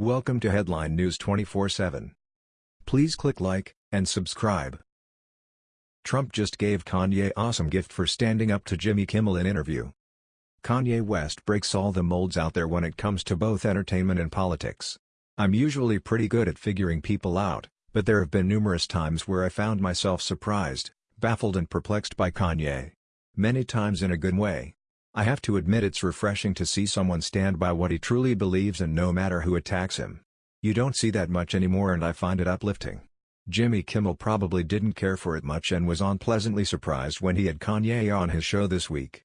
Welcome to Headline News 24/7. Please click like and subscribe. Trump just gave Kanye awesome gift for standing up to Jimmy Kimmel in interview. Kanye West breaks all the molds out there when it comes to both entertainment and politics. I'm usually pretty good at figuring people out, but there have been numerous times where I found myself surprised, baffled and perplexed by Kanye. Many times in a good way. I have to admit it's refreshing to see someone stand by what he truly believes and no matter who attacks him. You don't see that much anymore and I find it uplifting. Jimmy Kimmel probably didn't care for it much and was unpleasantly surprised when he had Kanye on his show this week.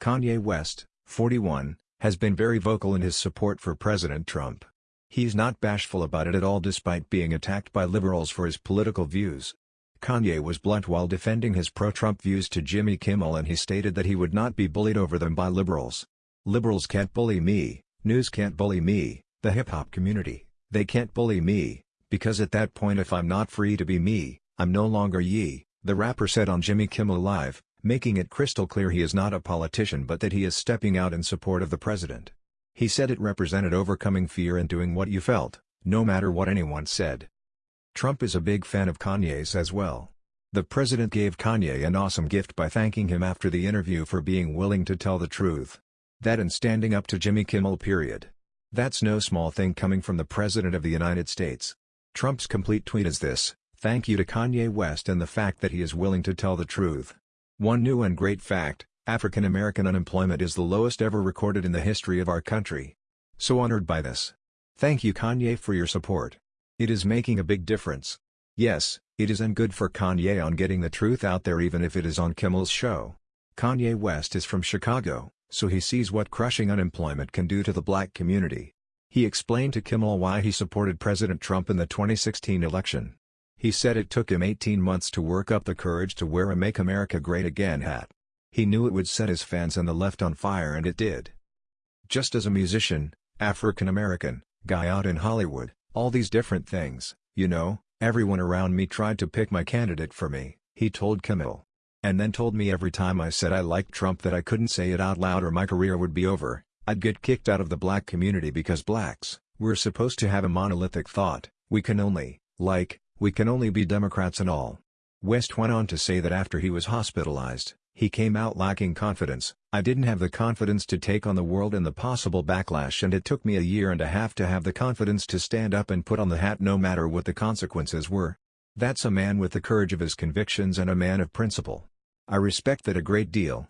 Kanye West, 41, has been very vocal in his support for President Trump. He's not bashful about it at all despite being attacked by liberals for his political views. Kanye was blunt while defending his pro-Trump views to Jimmy Kimmel and he stated that he would not be bullied over them by liberals. Liberals can't bully me, news can't bully me, the hip-hop community, they can't bully me, because at that point if I'm not free to be me, I'm no longer Ye, the rapper said on Jimmy Kimmel Live, making it crystal clear he is not a politician but that he is stepping out in support of the president. He said it represented overcoming fear and doing what you felt, no matter what anyone said. Trump is a big fan of Kanye's as well. The president gave Kanye an awesome gift by thanking him after the interview for being willing to tell the truth. That and standing up to Jimmy Kimmel period. That's no small thing coming from the President of the United States. Trump's complete tweet is this, thank you to Kanye West and the fact that he is willing to tell the truth. One new and great fact, African American unemployment is the lowest ever recorded in the history of our country. So honored by this. Thank you Kanye for your support. It is making a big difference. Yes, it is and good for Kanye on getting the truth out there even if it is on Kimmel's show. Kanye West is from Chicago, so he sees what crushing unemployment can do to the black community. He explained to Kimmel why he supported President Trump in the 2016 election. He said it took him 18 months to work up the courage to wear a Make America Great Again hat. He knew it would set his fans and the left on fire and it did. Just as a musician, African American, guy out in Hollywood, all these different things, you know, everyone around me tried to pick my candidate for me, he told Kimmel. And then told me every time I said I liked Trump that I couldn't say it out loud or my career would be over, I'd get kicked out of the black community because blacks, we're supposed to have a monolithic thought, we can only, like, we can only be Democrats and all. West went on to say that after he was hospitalized, he came out lacking confidence, I didn't have the confidence to take on the world and the possible backlash and it took me a year and a half to have the confidence to stand up and put on the hat no matter what the consequences were. That's a man with the courage of his convictions and a man of principle. I respect that a great deal.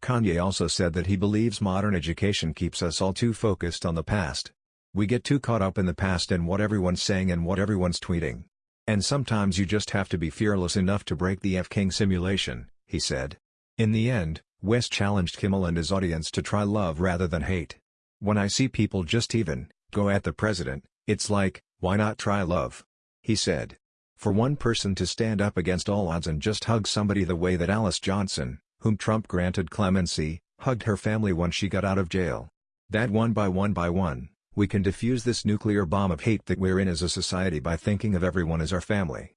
Kanye also said that he believes modern education keeps us all too focused on the past. We get too caught up in the past and what everyone's saying and what everyone's tweeting. And sometimes you just have to be fearless enough to break the F-King simulation, he said. In the end, West challenged Kimmel and his audience to try love rather than hate. When I see people just even, go at the president, it's like, why not try love? He said. For one person to stand up against all odds and just hug somebody the way that Alice Johnson, whom Trump granted clemency, hugged her family when she got out of jail. That one by one by one, we can defuse this nuclear bomb of hate that we're in as a society by thinking of everyone as our family.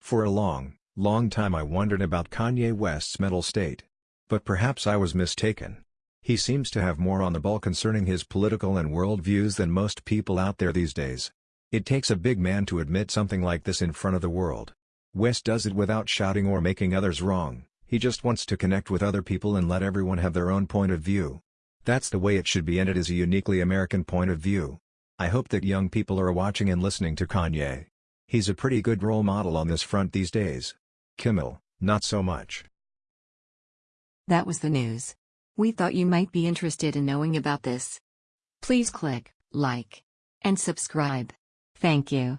For a long, Long time I wondered about Kanye West's mental state. But perhaps I was mistaken. He seems to have more on the ball concerning his political and world views than most people out there these days. It takes a big man to admit something like this in front of the world. West does it without shouting or making others wrong, he just wants to connect with other people and let everyone have their own point of view. That's the way it should be and it is a uniquely American point of view. I hope that young people are watching and listening to Kanye. He's a pretty good role model on this front these days. Kimmel, not so much. That was the news. We thought you might be interested in knowing about this. Please click like and subscribe. Thank you.